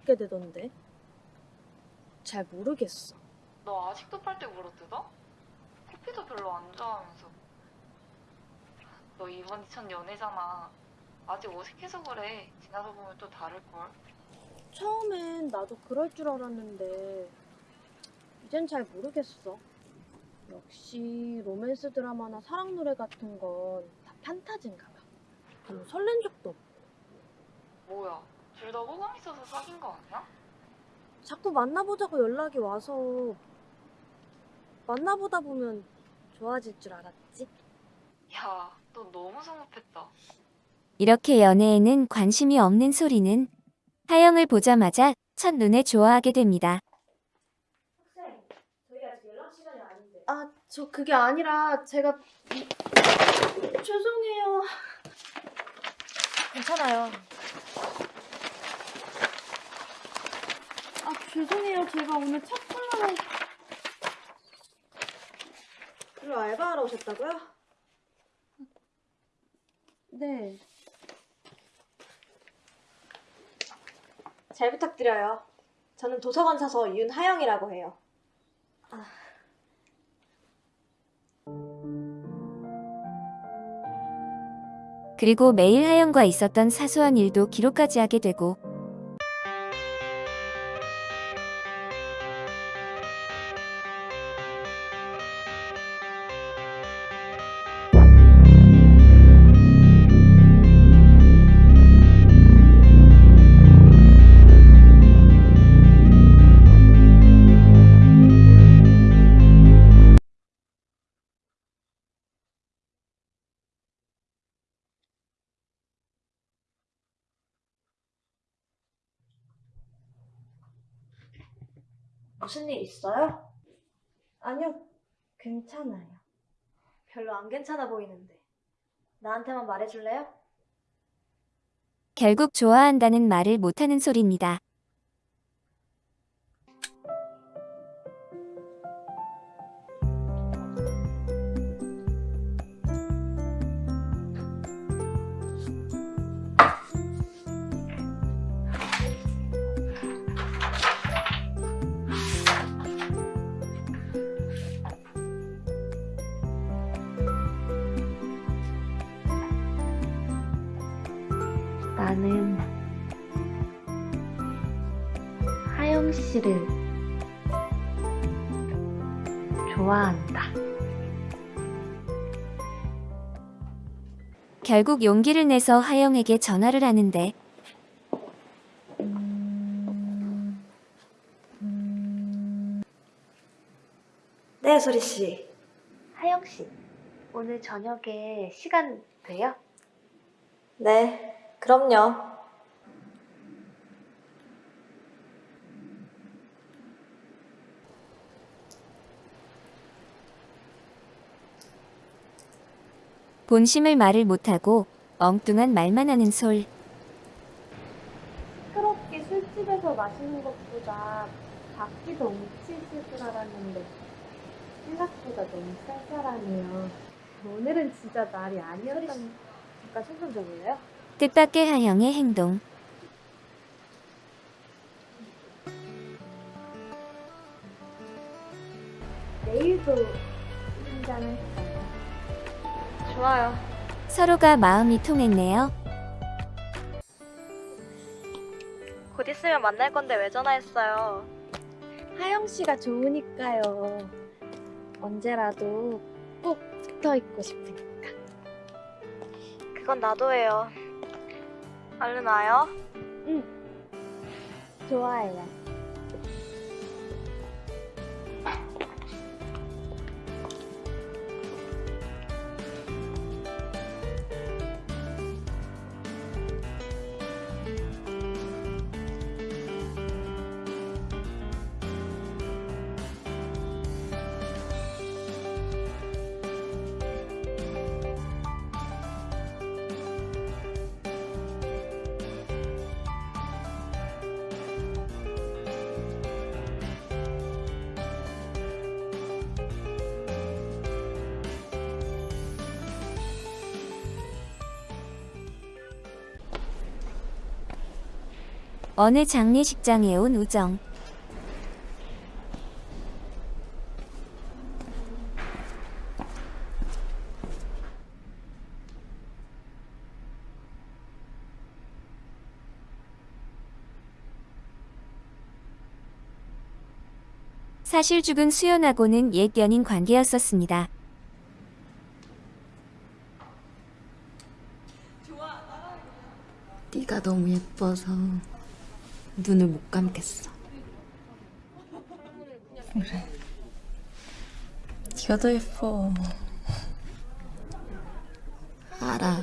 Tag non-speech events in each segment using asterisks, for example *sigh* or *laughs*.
먹게 되던데. 잘 모르겠어. 너 아직도 빨대 물어 뜯어? 커피도 별로 안 좋아하면서. 너 이번 2천 연애잖아. 아직 어색해서 그래. 지나서 보면 또 다를걸. 처음엔 나도 그럴 줄 알았는데 이젠 잘 모르겠어. 역시 로맨스 드라마나 사랑 노래 같은 건 다 판타지인가 봐. 별로 설렌 적도 없고. 뭐야, 둘 다 호감 있어서 사귄 거 아니야? 자꾸 만나보자고 연락이 와서 만나보다 보면 좋아질 줄 알았지. 야, 너 너무 성급했다. 이렇게 연애에는 관심이 없는 소리는 하영을 보자마자 첫눈에 좋아하게 됩니다. 학생, 저희 아직 연락 시간이 아닌데. 아, 저 그게 아니라 제가 죄송해요. 괜찮아요. 죄송해요. 제가 오늘 차 콜라로 일로 알바하러 오셨다고요? 네. 잘 부탁드려요. 저는 도서관 사서 윤하영이라고 해요. 그리고 매일 하영과 있었던 사소한 일도 기록까지 하게 되고 무슨 일 있어요? 아니요, 괜찮아요. 별로 안 괜찮아 보이는데. 나한테만 말해줄래요? 결국 좋아한다는 말을 못하는 소리입니다. 하영 씨를 좋아한다. 결국 용기를 내서 하영에게 전화를 하는데 네, 소리 씨. 하영 씨, 오늘 저녁에 시간 돼요? 네, 그럼요. 본심을 말을 못하고 엉뚱한 말만 하는 솔. 시끄럽게 술집에서 마시는 것보다 밖이 더 뭉치실 줄 알았는데 생각보다 너무 쌀쌀하네요. 오늘은 진짜 날이 아니었던... 잠깐 손좀 줘볼래요? 뜻밖의 하영의 행동. 내일도 한잔 할까요? 좋아요. 서로가 마음이 통했네요. 곧 있으면 만날 건데 왜 전화했어요? 하영 씨가 좋으니까요. 언제라도 꼭 붙어 있고 싶으니까. 그건 나도 해요. 얼른 와요. 응. 좋아해요. 어느 장례식장에 온 우정. 사실 죽은 수연하고는 옛 연인 관계였었습니다. 네가 너무 예뻐서 눈을 못 감겠어. 그래. 네가 더 예뻐. 알아.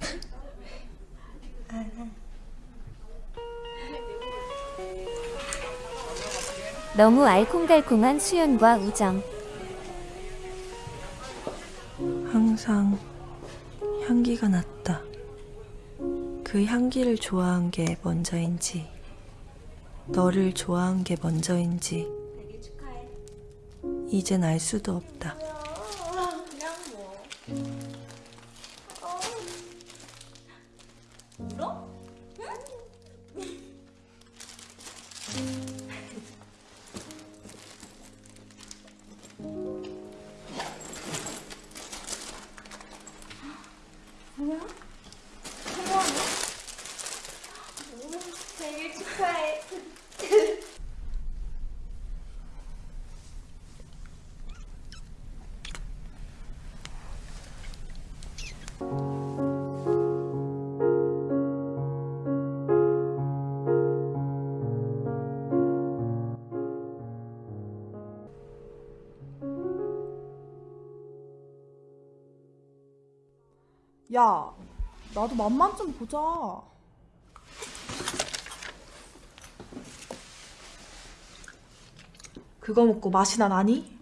*laughs* 너무 알콩달콩한 수연과 우정. 항상 향기가 났다. 그 향기를 좋아한 게 먼저인지, 너를 좋아한 게 먼저인지, 이젠 알 수도 없다. 야, 나도 맛만 좀 보자. 그거 먹고 맛이 나 나니?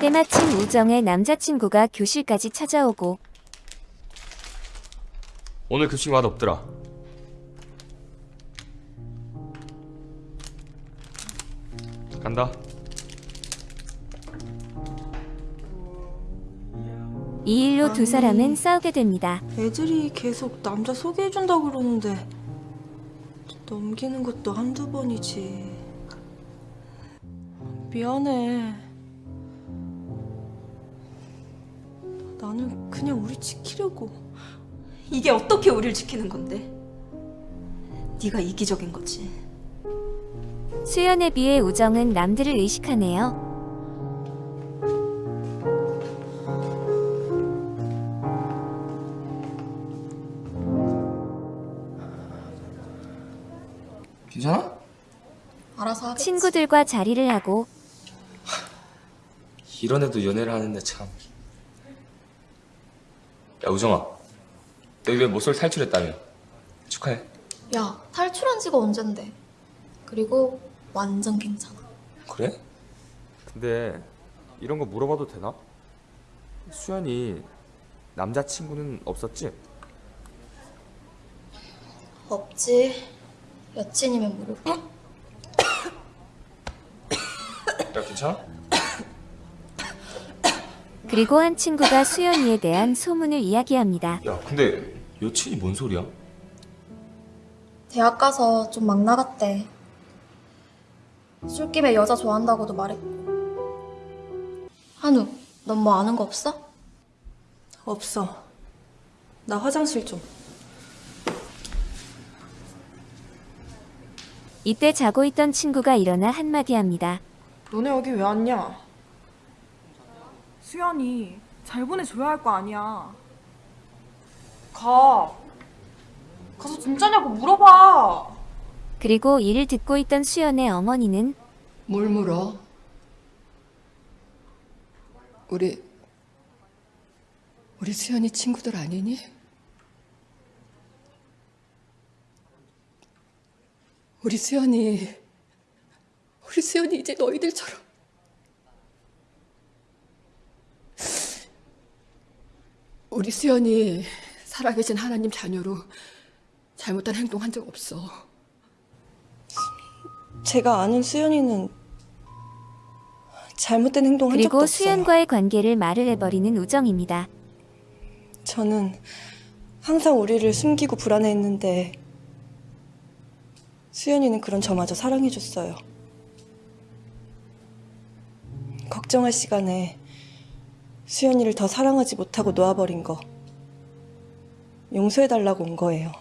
때마침 우정의 남자친구가 교실까지 찾아오고 오늘 급식 맛 없더라. 간다. 이 일로 두 아니. 사람은 싸우게 됩니다. 애들이 계속 남자 소개해준다 그러는데, 넘기는 것도 한두 번이지. 미안해. 나는 그냥 우리 지키려고. 이게 어떻게 우리를 지키는 건데? 네가 이기적인 거지. 수연에 비해 우정은 남들을 의식하네요. 친구들과 자리를 하고 이런 애도 연애를 하는데 참. 야 우정아, 너왜 모쏠 탈출했다며? 축하해. 야, 탈출한 지가 언젠데. 그리고 완전 괜찮아. 그래? 근데 이런 거 물어봐도 되나? 수연이 남자친구는 없었지? 없지. 여친이면 모르고. 야 괜찮아? 그리고 한 친구가 수연이에 대한 소문을 이야기합니다. 야 근데 여친이 뭔 소리야? 대학 가서 좀 막 나갔대. 술김에 여자 좋아한다고도 말했고. 한우, 넌 뭐 아는 거 없어? 없어. 나 화장실 좀. 이때 자고 있던 친구가 일어나 한마디 합니다. 너네 여기 왜 왔냐? 수연이 잘 보내줘야 할 거 아니야. 가. 가서 진짜냐고 물어봐. 그리고 이를 듣고 있던 수연의 어머니는 뭘 물어? 우리 우리 수연이 친구들 아니니? 우리 수연이 우리 수연이 이제 너희들처럼 우리 수연이 살아계신 하나님 자녀로 잘못한 행동한 적 없어. 제가 아는 수연이는 잘못된 행동한 적도 그리고 없어요. 수연과의 관계를 말을 해버리는 우정입니다. 저는 항상 우리를 숨기고 불안해했는데 수연이는 그런 저마저 사랑해줬어요. 걱정할 시간에 수연이를 더 사랑하지 못하고 놓아버린 거 용서해달라고 온 거예요.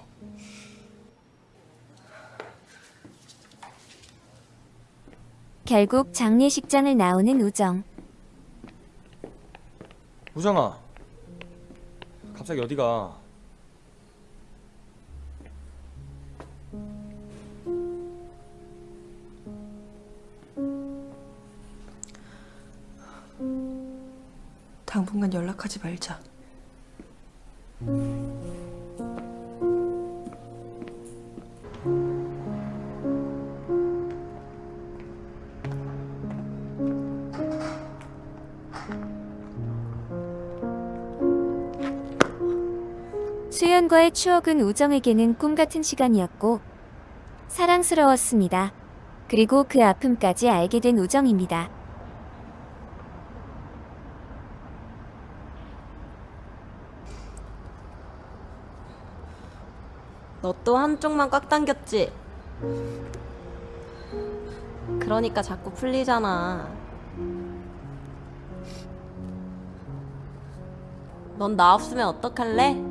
결국 장례식장을 나오는 우정. 우정아. 갑자기 어디가? 하지 말자. 수연과의 추억은 우정에게는 꿈 같은 시간이었고 사랑스러웠습니다. 그리고 그 아픔까지 알게 된 우정입니다. 너 또 한쪽만 꽉 당겼지? 그러니까 자꾸 풀리잖아. 넌 나 없으면 어떡할래?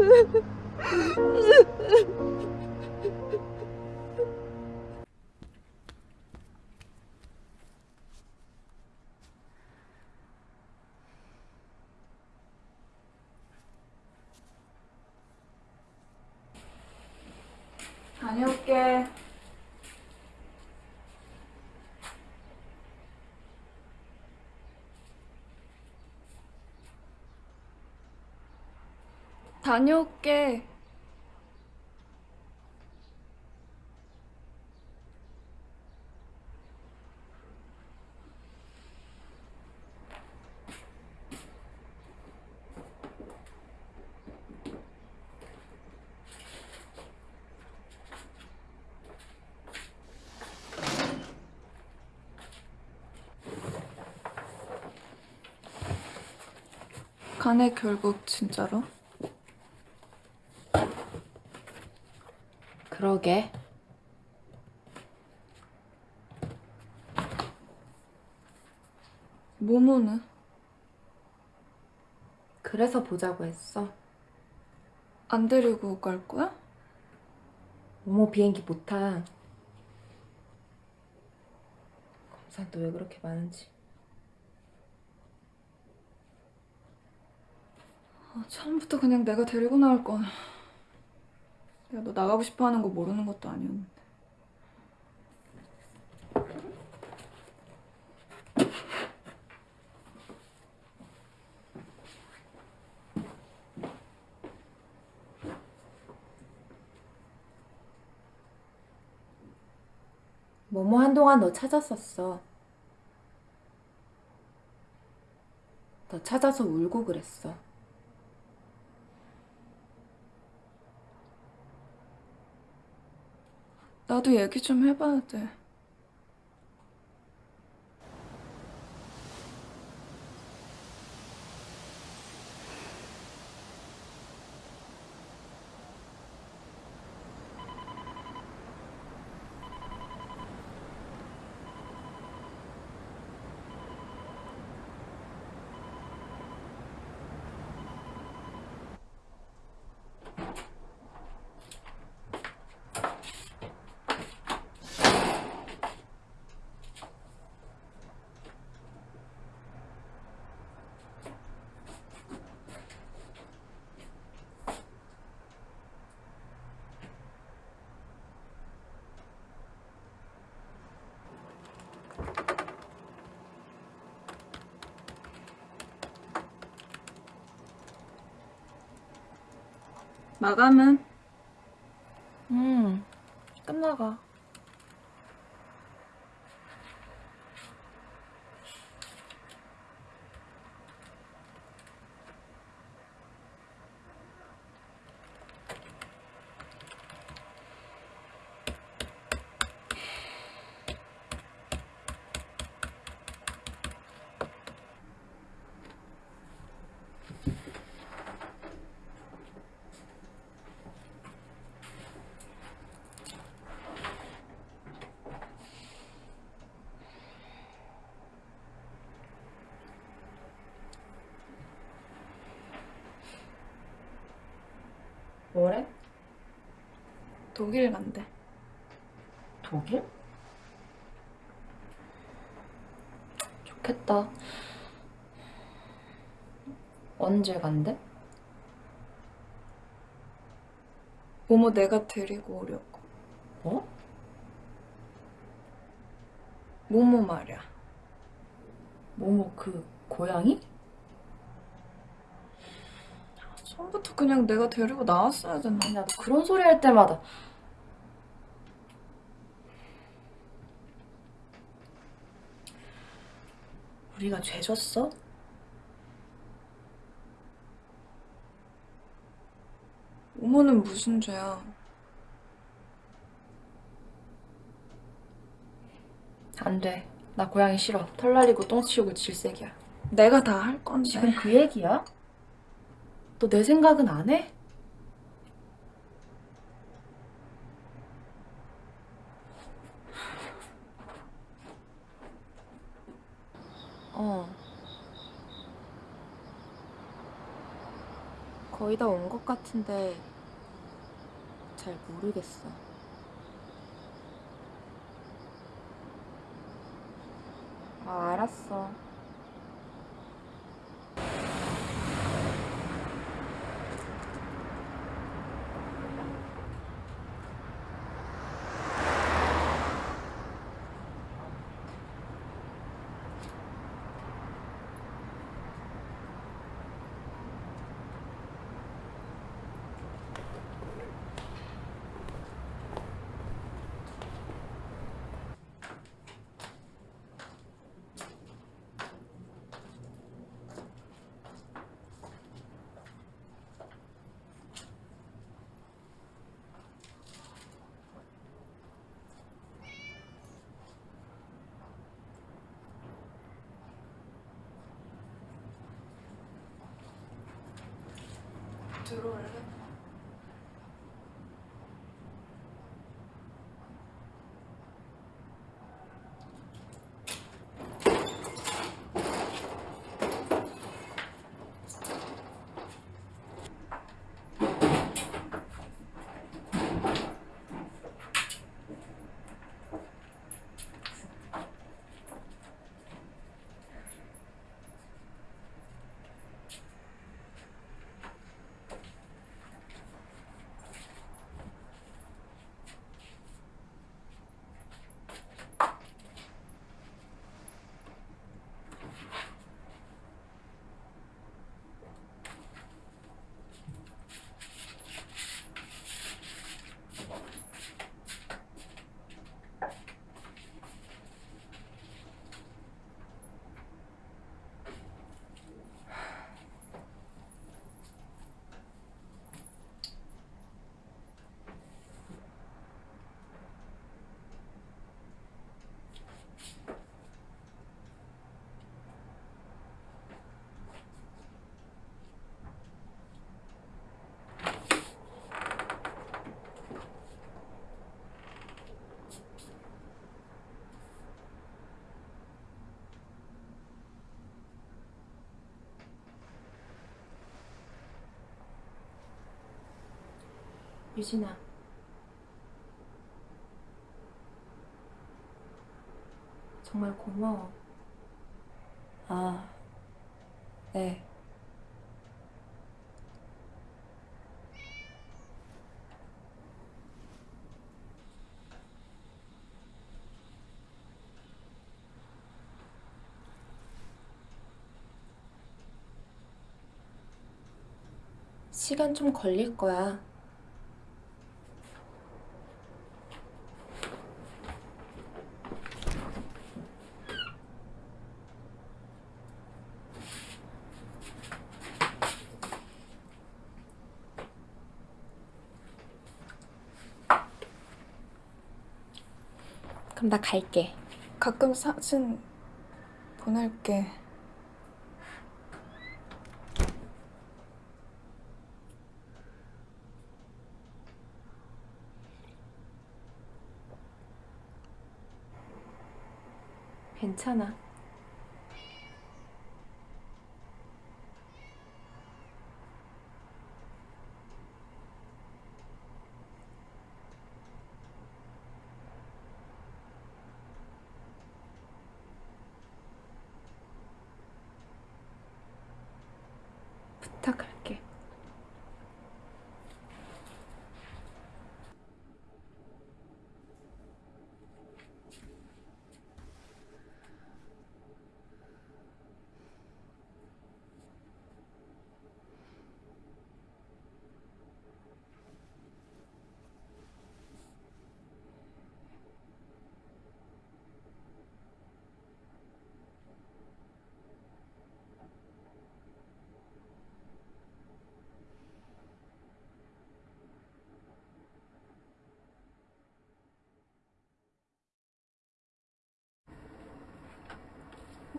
다녀올게. 가네 결국 진짜로? 그러게. 모모는? 그래서 보자고 했어. 안 데리고 갈 거야? 모모 비행기 못 타. 검사도 왜 그렇게 많은지. 아, 처음부터 그냥 내가 데리고 나올 건. 내가 너 나가고 싶어 하는 거 모르는 것도 아니었는데. 모모 한동안 너 찾았었어. 너 찾아서 울고 그랬어. 나도 얘기 좀 해봐야 돼. 마감은? 음, 끝나가. 뭐래? 독일 간대. 독일? 좋겠다. 언제 간대? 모모 내가 데리고 오려고. 뭐? 모모 말이야. 모모 그 고양이? 처음부터 그냥 내가 데리고 나왔어야 됐나? 아니 나도 그런 소리 할 때마다 우리가 죄 졌어? 모모는 무슨 죄야? 안 돼. 나 고양이 싫어. 털 날리고 똥 치우고 질색이야. 내가 다 할 건데. 지금 그 얘기야? 너 내 생각은 안 해? 어. 거의 다 온 것 같은데 잘 모르겠어. 아, 알았어. 들어올래? 유진아. 정말 고마워. 아, 네. 시간 좀 걸릴 거야. 나 갈게. 가끔 사진 보낼게. 괜찮아. 부탁할게.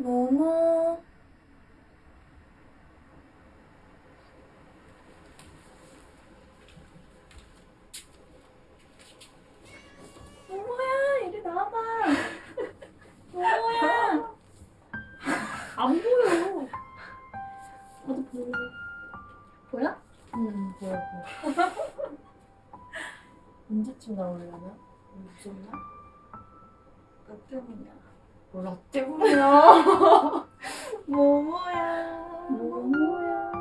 모모. 모모야, 이리 나와봐. *laughs* 모모야. 안 보여. 나도 보여. 보여? 응, 보여, 보여. 언제쯤 나오려나? 무섭나? 나 때문이야. 때문이야? 모모야. 모모야.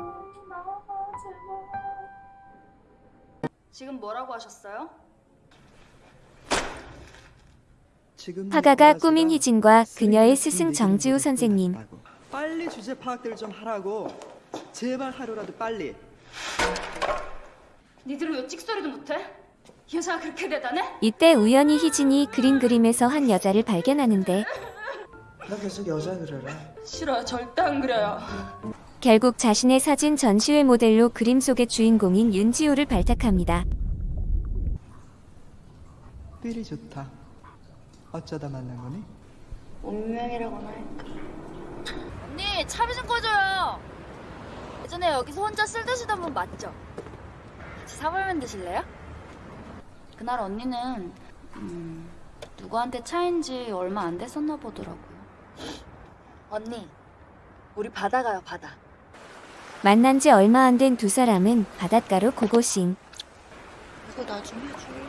나와봐, 제발. 지금 뭐라고 하셨어요? 화가가 꾸민 희진과 그녀의 스승 정지우 선생님. 빨리 주제 파악들 좀 하라고. 제발 하루라도 빨리. 니들은 왜 찍소리도 못해? 이 여자가 그렇게 대단해? 이때 우연히 희진이 그림 그림에서 한 여자를 발견하는데 나 계속 여자 그려라. 싫어요 절대 안 그래요 결국 자신의 사진 전시회 모델로 그림 속의 주인공인 윤지우를 발탁합니다. 삘이 좋다. 어쩌다 만난 거니? 운명이라고나 할까 언니 차비 좀 꺼줘요 예전에 여기서 혼자 쓸 드시던 분 맞죠? 같이 사발면 드실래요? 그날 언니는 음, 누구한테 차인지 얼마 안 됐었나 보더라고요 언니 우리 바다 가요 바다 만난 지 얼마 안 된 두 사람은 바닷가로 고고싱. 이거 나 좀 해줄래?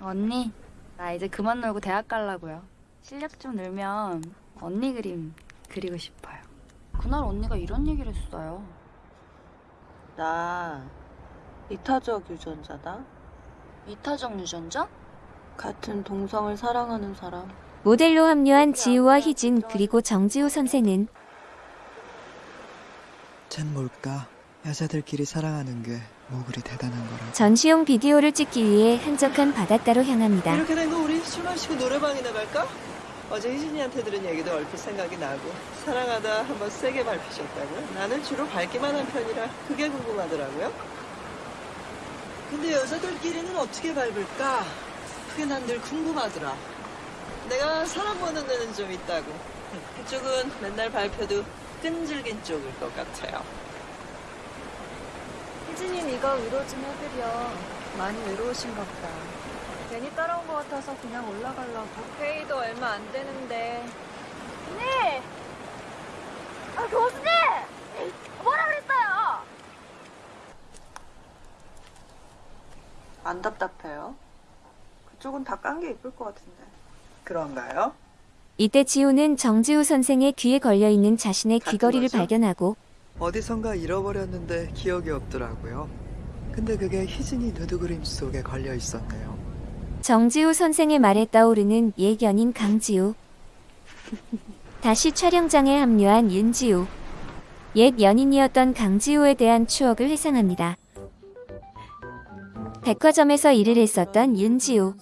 언니, 나 이제 그만 놀고 대학 가려고요. 실력 좀 늘면 언니 그림 그리고 싶어요. 그날 언니가 이런 얘기를 했어요. 나 이타적 유전자다. 이타적 유전자? 같은 동성을 사랑하는 사람. 모델로 합류한 지우와 희진 그리고 정지우 선생은 쟨 뭘까? 여자들끼리 사랑하는 게 뭐 그리 대단한 거라. 전시용 비디오를 찍기 위해 한적한 바닷가로 향합니다. 이렇게 된 거 우리 술 마시고 노래방이나 갈까? 어제 희진이한테 들은 얘기도 얼핏 생각이 나고 사랑하다 한번 세게 밟히셨다고요? 나는 주로 밟기만 한 편이라 그게 궁금하더라고요. 근데 여자들끼리는 어떻게 밟을까? 그게 난늘 궁금하더라. 내가 사람 보는 데는 좀 있다고. 그쪽은 맨날 밟혀도 끈질긴 쪽일 것 같아요. 희진이 네가 위로 좀 해드려. 많이 외로우신가 보다. 괜히 따라온 것 같아서 그냥 올라가려고. 회의도 얼마 안 되는데. 언니! 아, 교수님! 뭐라 그랬어요? 안 답답해요? 그쪽은 다 깐 게 이쁠 것 같은데. 그런가요? 이때 지우는 정지우 선생의 귀에 걸려있는 자신의 귀걸이를 거죠? 발견하고 어디선가 잃어버렸는데 기억이 없더라고요. 근데 그게 희진이 누드 그림 속에 걸려 있었네요. 정지우 선생의 말에 떠오르는 옛 연인 강지우. 다시 촬영장에 합류한 윤지우. 옛 연인이었던 강지우에 대한 추억을 회상합니다. 백화점에서 일을 했었던 윤지우.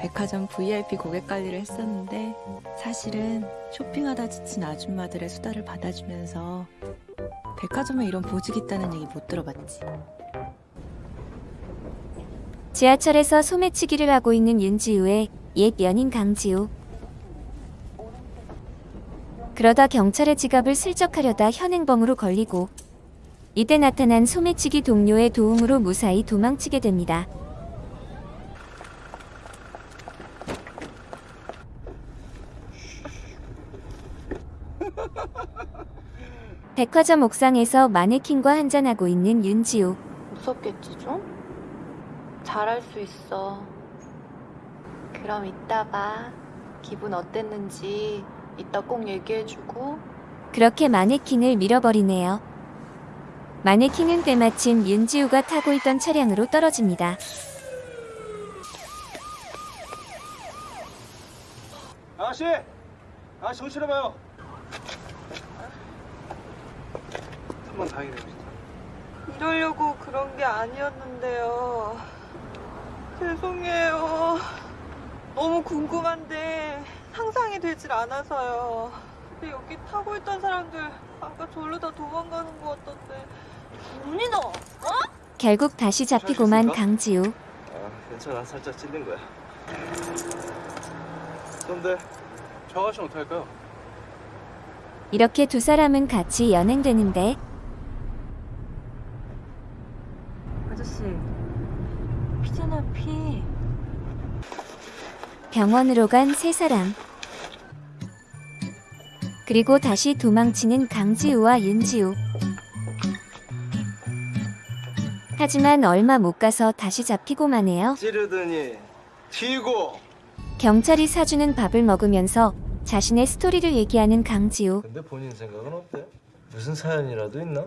백화점 VIP 고객 관리를 했었는데 사실은 쇼핑하다 지친 아줌마들의 수다를 받아주면서 백화점에 이런 보직이 있다는 얘기 못 들어봤지. 지하철에서 소매치기를 하고 있는 윤지우의 옛 연인 강지우. 그러다 경찰의 지갑을 슬쩍하려다 현행범으로 걸리고 이때 나타난 소매치기 동료의 도움으로 무사히 도망치게 됩니다. *laughs* 백화점 옥상에서 마네킹과 한잔하고 있는 윤지우. 무섭겠지 좀? 잘할 수 있어. 그럼 이따 봐. 기분 어땠는지 이따 꼭 얘기해주고. 그렇게 마네킹을 밀어버리네요. 마네킹은 때마침 윤지우가 타고 있던 차량으로 떨어집니다. 아가씨! 아가씨 정신 차려봐요. 한번 다행이네요. 진짜. 이러려고 그런 게 아니었는데요. 죄송해요. 너무 궁금한데 상상이 되질 않아서요. 근데 여기 타고 있던 사람들 아까 절로 다 도망가는 것 같던데. 너, 어? 결국 다시 잡히고만? 강지우. 아, 괜찮아. 살짝 찔린 거야. 그런데 저 아가씨는 어떡할까요? 이렇게 두 사람은 같이 연행되는데 아저씨, 피잖아 피. 병원으로 간 세 사람. 그리고 다시 도망치는 강지우와 윤지우. 하지만 얼마 못 가서 다시 잡히고만 해요. 찌르더니 튀고. 경찰이 사주는 밥을 먹으면서 자신의 스토리를 얘기하는 강지우. 근데 본인 생각은 어때? 무슨 사연이라도 있나?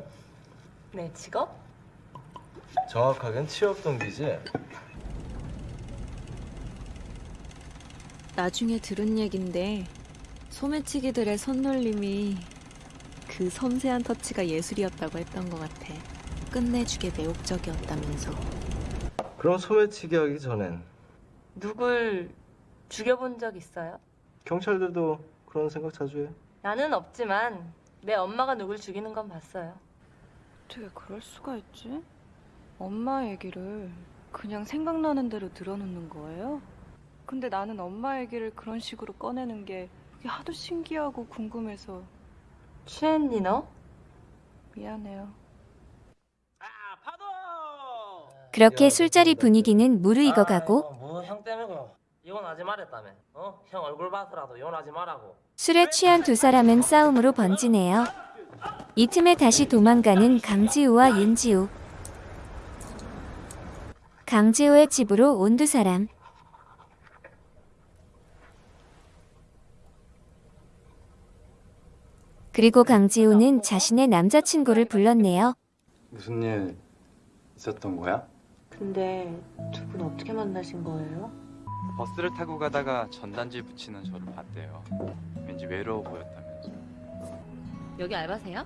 내 직업? 정확하겐 취업 동기지. 나중에 들은 얘긴데 소매치기들의 손놀림이 그 섬세한 터치가 예술이었다고 했던 것 같아. 끝내주게 매혹적이었다면서. 그럼 소매치기 하기 전엔 누굴 죽여본 적 있어요? 경찰들도 그런 생각 자주 해. 나는 없지만 내 엄마가 누굴 죽이는 건 봤어요. 어떻게 그럴 수가 있지? 엄마 얘기를 그냥 생각나는 대로 늘어놓는 거예요? 근데 나는 엄마 얘기를 그런 식으로 꺼내는 게 하도 신기하고 궁금해서 취했니 너? 미안해요. 그렇게 술자리 분위기는 무르익어가고 뭐 형 때문에 그 이혼하지 말랬다며 어? 형 얼굴 봐서라도 이혼하지 말라고 술에 취한 두 사람은 싸움으로 번지네요. 이 틈에 다시 도망가는 강지우와 윤지우. 강지우의 집으로 온 두 사람. 그리고 강지우는 자신의 남자친구를 불렀네요. 무슨 일 있었던 거야? 근데 두 분 어떻게 만나신 거예요? 버스를 타고 가다가 전단지 붙이는 저를 봤대요. 왠지 외로워 보였다면서. 여기 알바세요?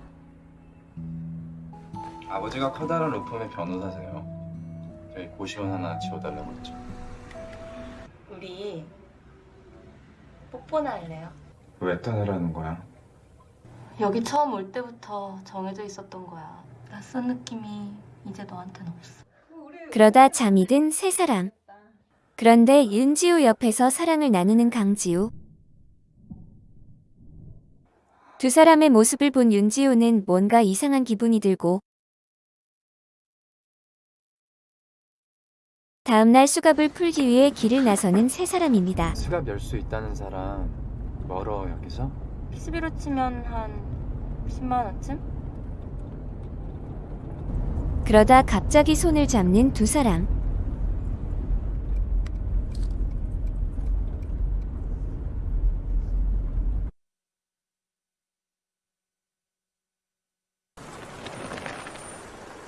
아버지가 커다란 로펌의 변호사세요. 저희 고시원 하나 지워달라고 했죠. 우리 뽀뽀나 할래요? 왜 떠나라는 거야? 여기 처음 올 때부터 정해져 있었던 거야. 낯선 느낌이 이제 너한텐 없어. 그러다 잠이 든 세 사람. 그런데 윤지우 옆에서 사랑을 나누는 강지우. 두 사람의 모습을 본 윤지우는 뭔가 이상한 기분이 들고 다음날 수갑을 풀기 위해 길을 나서는 세 사람입니다. 수갑 열 수 있다는 사람 멀어 여기서? PCB로 치면 한 10만 원쯤? 그러다 갑자기 손을 잡는 두 사람.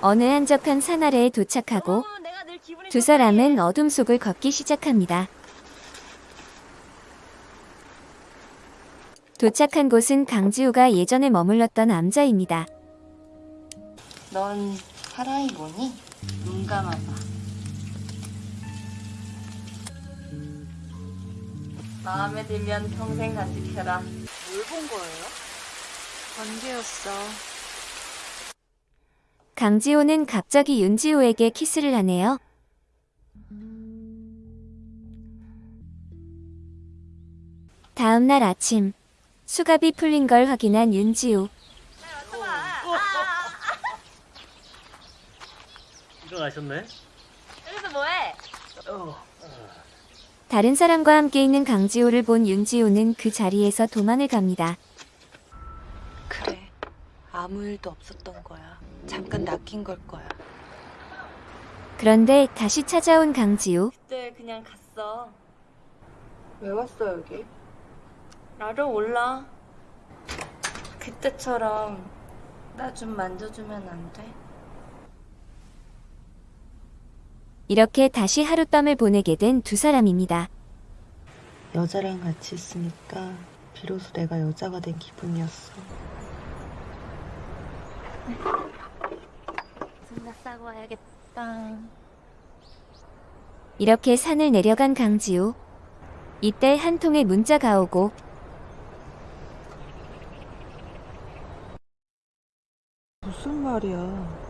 어느 한적한 산 아래에 도착하고 두 사람은 어둠 속을 걷기 시작합니다. 도착한 곳은 강지우가 예전에 머물렀던 암자입니다. 넌 사랑이 뭐니? 눈 감아봐. 마음에 들면 평생 간직해라. 뭘 본 거예요? 번개였어. 강지호는 갑자기 윤지호에게 키스를 하네요. 다음 날 아침 수갑이 풀린 걸 확인한 윤지호. 일어나셨네? 여기서 뭐해? 다른 사람과 함께 있는 강지호를 본 윤지호는 그 자리에서 도망을 갑니다. 그래. 아무 일도 없었던 거야. 잠깐 낚인 걸 거야. 그런데 다시 찾아온 강지호. 그때 그냥 갔어. 왜 왔어, 여기? 나를 몰라. 그때처럼 나 좀 만져주면 안 돼? 이렇게 다시 하룻밤을 보내게 된 두 사람입니다. 여자랑 같이 있으니까 비로소 내가 여자가 된 기분이었어. 손나 싸고 와야겠다. 이렇게 산을 내려간 강지호. 이때 한 통의 문자가 오고 무슨 말이야?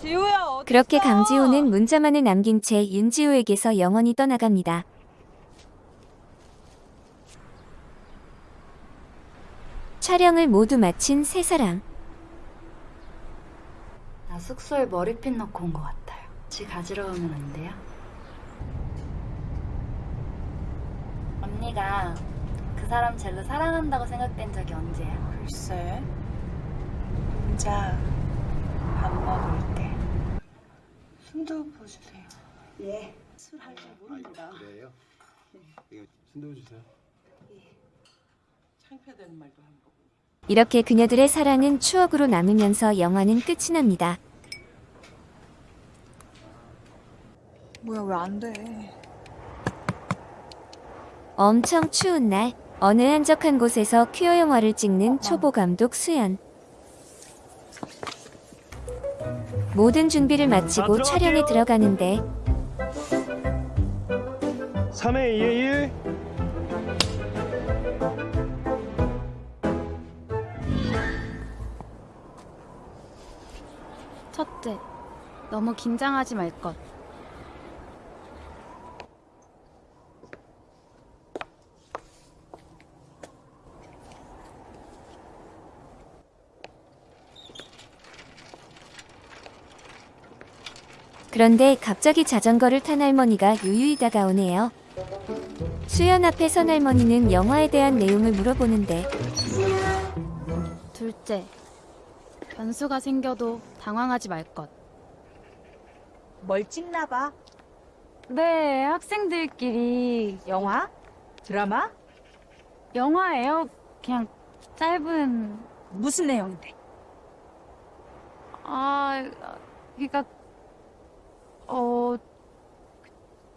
지우야 어디 그렇게 강지호는 문자만을 남긴 채 윤지호에게서 영원히 떠나갑니다. 촬영을 모두 마친 세 사람. 나 숙소에 머리핀 넣고 온 것 같아요. 같이 가지러 오면 안 돼요? 언니가 그 사람 젤로 사랑한다고 생각된 적이 언제야? 글쎄. 혼자 밥 먹을 때. 숨도 부어주세요. 예. 술 할 줄 모릅니다. 그래요? 이거 순도 주세요. 창피하다는 말도 한 번. 이렇게 그녀들의 사랑은 추억으로 남으면서 영화는 끝이 납니다. 뭐야 왜 안 돼? 엄청 추운 날 어느 한적한 곳에서 퀴어 영화를 찍는 초보 감독 수연. 모든 준비를 마치고 촬영에 들어가는데. 3회 2회 1 첫째, 너무 긴장하지 말 것. 그런데 갑자기 자전거를 탄 할머니가 유유히 다가오네요. 수연 앞에 선 할머니는 영화에 대한 내용을 물어보는데 둘째, 변수가 생겨도 당황하지 말 것. 뭘 찍나 봐. 네, 학생들끼리 영화? 드라마? 영화예요. 그냥 짧은 무슨 내용인데? 아, 그러니까 어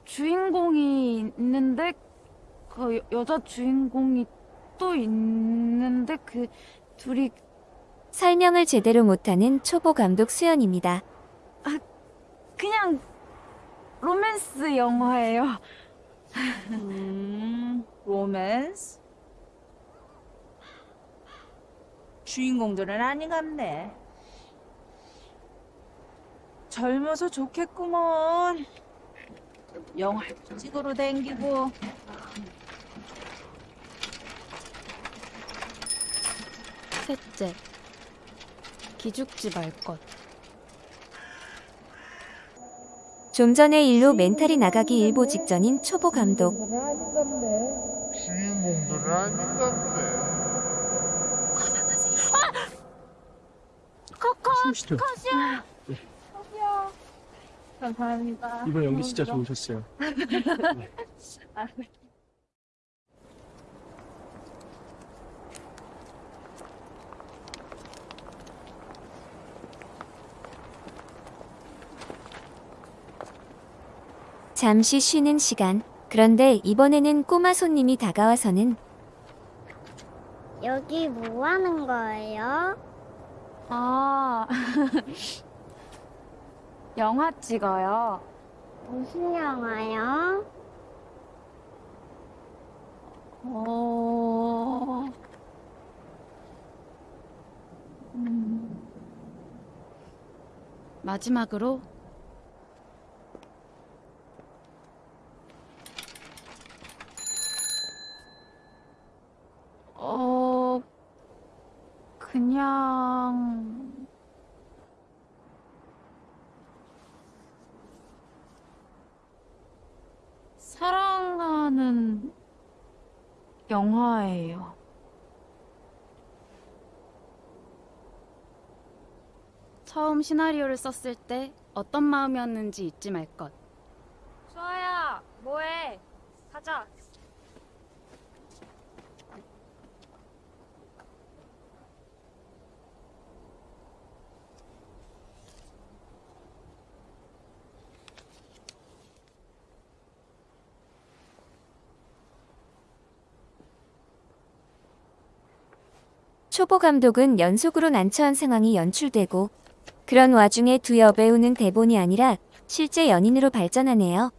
주인공이 있는데 그 여- 여자 주인공이 또 있는데 그 둘이 설명을 제대로 못하는 초보 감독 수연입니다. 그냥 로맨스 영화예요. 음, 로맨스? 주인공들은 아니갑네. 젊어서 좋겠구먼. 영화 찍으러 댕기고. 셋째, 기죽지 말 것. 좀 전에 일로 멘탈이 나가기 일보 직전인 초보 감독. 숨쉬죠. 컷이야. 네. 컷이야. 감사합니다. 이번 연기 진짜 좋으셨어요 *laughs* 아, 잠시 쉬는 시간. 그런데 이번에는 꼬마 손님이 다가와서는 여기 뭐 하는 거예요? 아, *laughs* 영화 찍어요. 무슨 영화요? 어... 음... 마지막으로 어... 그냥... 사랑하는 영화예요. 처음 시나리오를 썼을 때 어떤 마음이었는지 잊지 말 것. 수아야, 뭐해? 가자. 초보 감독은 연속으로 난처한 상황이 연출되고 그런 와중에 두 여배우는 대본이 아니라 실제 연인으로 발전하네요.